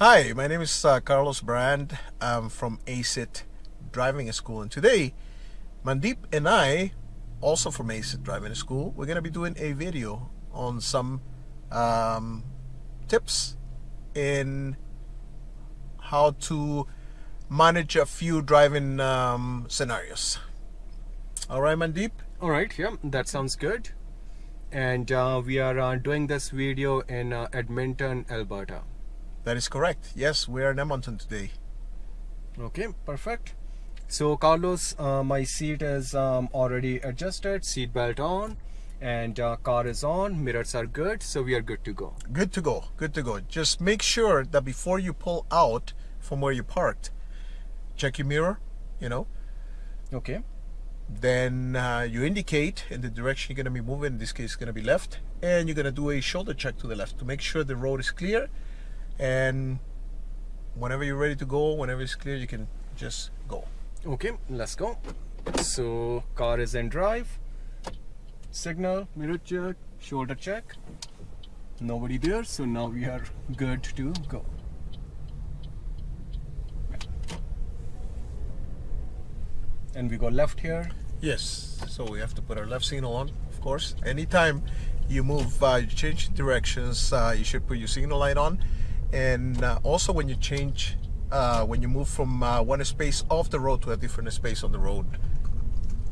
Hi, my name is uh, Carlos Brand. I'm from ACIT Driving School, and today, Mandeep and I, also from ACIT Driving School, we're going to be doing a video on some um, tips in how to manage a few driving um, scenarios. All right, Mandeep? All right, yeah, that sounds good. And uh, we are uh, doing this video in uh, Edmonton, Alberta. That is correct. Yes, we are in Edmonton today. Okay, perfect. So Carlos, uh, my seat is um, already adjusted, seat belt on, and uh, car is on, mirrors are good, so we are good to go. Good to go, good to go. Just make sure that before you pull out from where you parked, check your mirror, you know. Okay. Then uh, you indicate in the direction you're going to be moving, in this case it's going to be left, and you're going to do a shoulder check to the left to make sure the road is clear and whenever you're ready to go whenever it's clear you can just go. Okay let's go. So car is in drive. Signal mirror check shoulder check. Nobody there so now we are good to go. And we go left here. Yes so we have to put our left signal on of course. Anytime you move uh, you change directions uh, you should put your signal light on and uh, also when you change uh, when you move from uh, one space off the road to a different space on the road.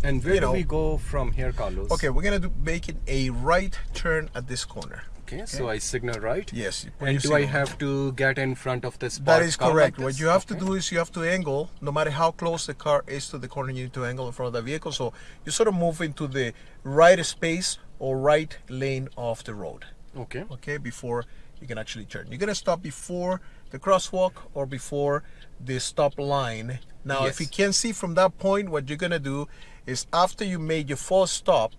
And where you do know, we go from here Carlos? Okay we're gonna do making a right turn at this corner. Okay, okay. so I signal right. Yes and do I have to get in front of this that is correct. like what you have okay. to do is you have to angle no matter how close the car is to the corner you need to angle in front of the vehicle. So you sort of move into the right space or right lane of the road. Okay. Okay before you can actually turn. You're going to stop before the crosswalk or before the stop line. Now, yes. if you can't see from that point, what you're going to do is after you made your full stop,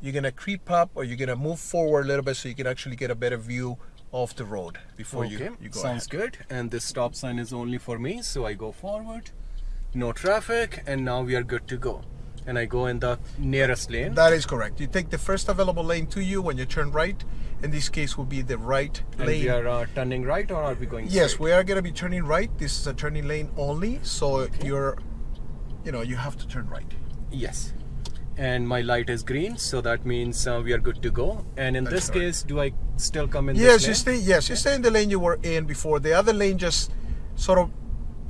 you're going to creep up or you're going to move forward a little bit so you can actually get a better view of the road before okay. you, you go Sounds ahead. good. And this stop sign is only for me, so I go forward. No traffic, and now we are good to go and I go in the nearest lane. That is correct. You take the first available lane to you when you turn right. In this case, will be the right and lane. we are uh, turning right, or are we going? Yes, straight? we are going to be turning right. This is a turning lane only, so okay. you're, you know, you have to turn right. Yes, and my light is green, so that means uh, we are good to go. And in this correct. case, do I still come in? Yes, you stay. Yes, you stay in the lane you were in before. The other lane just sort of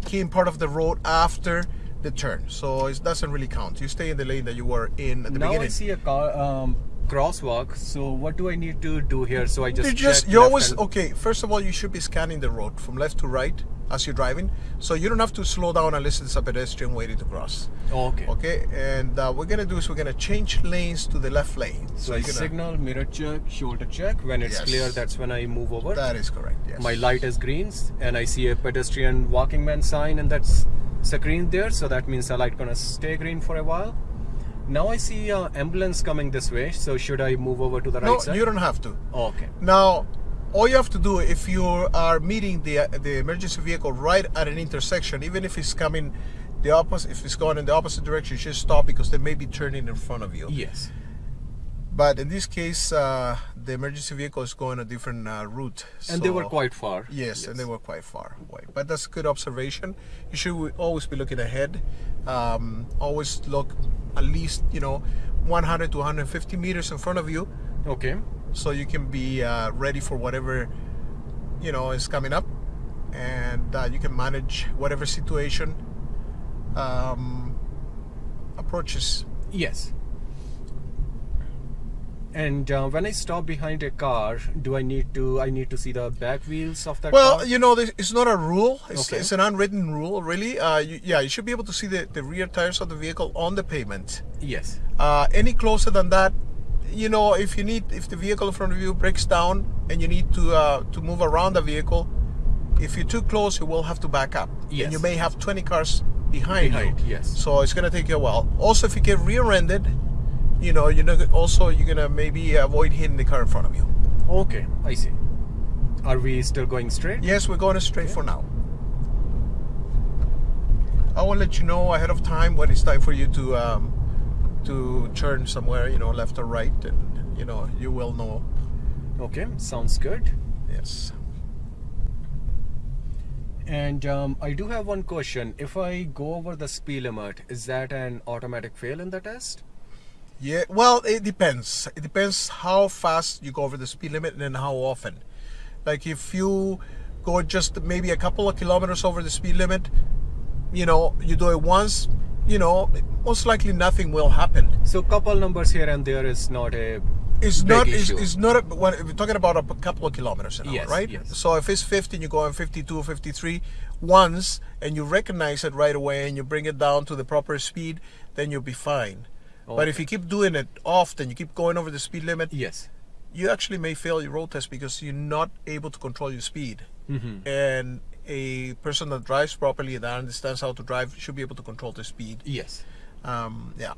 came part of the road after the turn, so it doesn't really count. You stay in the lane that you were in at the now beginning. Now I see a car um, crosswalk. So what do I need to do here? So I just you just you always okay. First of all, you should be scanning the road from left to right as you're driving, so you don't have to slow down unless it's a pedestrian waiting to cross. Oh, okay. Okay, and uh, we're gonna do is we're gonna change lanes to the left lane. So, so I gonna... signal, mirror check, shoulder check. When it's yes. clear, that's when I move over. That is correct. Yes. My light is green, and I see a pedestrian walking man sign, and that's it's a green there so that means the light gonna stay green for a while now I see uh, ambulance coming this way so should I move over to the right no, side? No, you don't have to. Oh, okay. Now all you have to do if you are meeting the the emergency vehicle right at an intersection even if it's coming the opposite if it's going in the opposite direction you should stop because they may be turning in front of you. Yes. But in this case, uh, the emergency vehicle is going a different uh, route. And so, they were quite far. Yes, yes, and they were quite far away. But that's a good observation. You should always be looking ahead. Um, always look at least, you know, 100 to 150 meters in front of you. Okay. So you can be uh, ready for whatever, you know, is coming up. And uh, you can manage whatever situation um, approaches. Yes. And uh, when I stop behind a car, do I need to? I need to see the back wheels of that well, car? you know, it's not a rule. It's, okay. it's an unwritten rule, really. Uh, you, yeah, you should be able to see the, the rear tires of the vehicle on the pavement. Yes. Uh, any closer than that, you know, if you need, if the vehicle in front of you breaks down and you need to uh, to move around the vehicle, if you're too close, you will have to back up. Yes. And you may have 20 cars behind, behind you. Yes. So it's going to take you a while. Also, if you get rear-ended you know, you're not, also you're gonna maybe avoid hitting the car in front of you. Okay, I see. Are we still going straight? Yes, we're going straight okay. for now. I will let you know ahead of time when it's time for you to um, to turn somewhere, you know, left or right, and you know, you will know. Okay, sounds good. Yes. And um, I do have one question. If I go over the speed limit, is that an automatic fail in the test? Yeah, well, it depends. It depends how fast you go over the speed limit and then how often. Like if you go just maybe a couple of kilometers over the speed limit, you know, you do it once, you know, most likely nothing will happen. So a couple numbers here and there is not a It's big not. It's, it's not. A, when we're talking about a couple of kilometers an hour, Yes, right? yes. So if it's 50 and you go on 52, 53 once, and you recognize it right away, and you bring it down to the proper speed, then you'll be fine. But if you keep doing it often, you keep going over the speed limit, yes. you actually may fail your road test because you're not able to control your speed. Mhm. And a person that drives properly that understands how to drive should be able to control the speed. Yes. Um, yeah.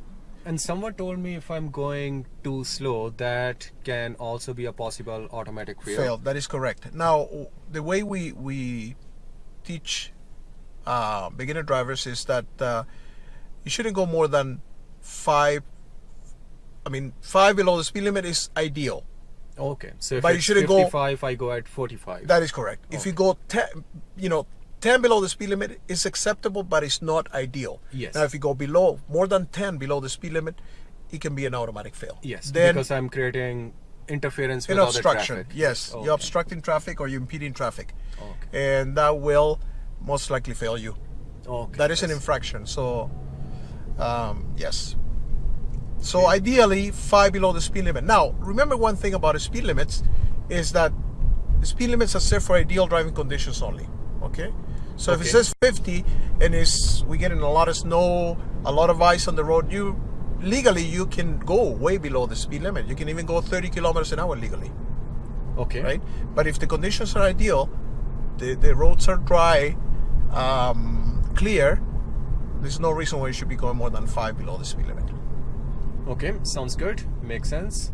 And someone told me if I'm going too slow, that can also be a possible automatic fail. fail. That is correct. Now, the way we we teach uh, beginner drivers is that uh, you shouldn't go more than five. I mean, five below the speed limit is ideal. Okay. So if But you shouldn't go- 55, I go at 45. That is correct. If you go ten, you know, ten below the speed limit is acceptable, but it's not ideal. Yes. Now, if you go below more than ten below the speed limit, it can be an automatic fail. yes. Then because I'm creating interference with obstruction. traffic. Yes, Okay. you're obstructing traffic or you're impeding traffic, Okay. and that will most likely fail you. Okay. That is an infraction. So, um, yes. So ideally, five below the speed limit. Now, remember one thing about the speed limits is that the speed limits are set for ideal driving conditions only. Okay. So if it says 50 and it's we getting a lot of snow, a lot of ice on the road, you legally you can go way below the speed limit. You can even go 30 kilometers an hour legally Okay. right? But if the conditions are ideal, the, the roads are dry, um, clear, there's no reason why you should be going more than five below the speed limit. Okay. Sounds good. Makes sense.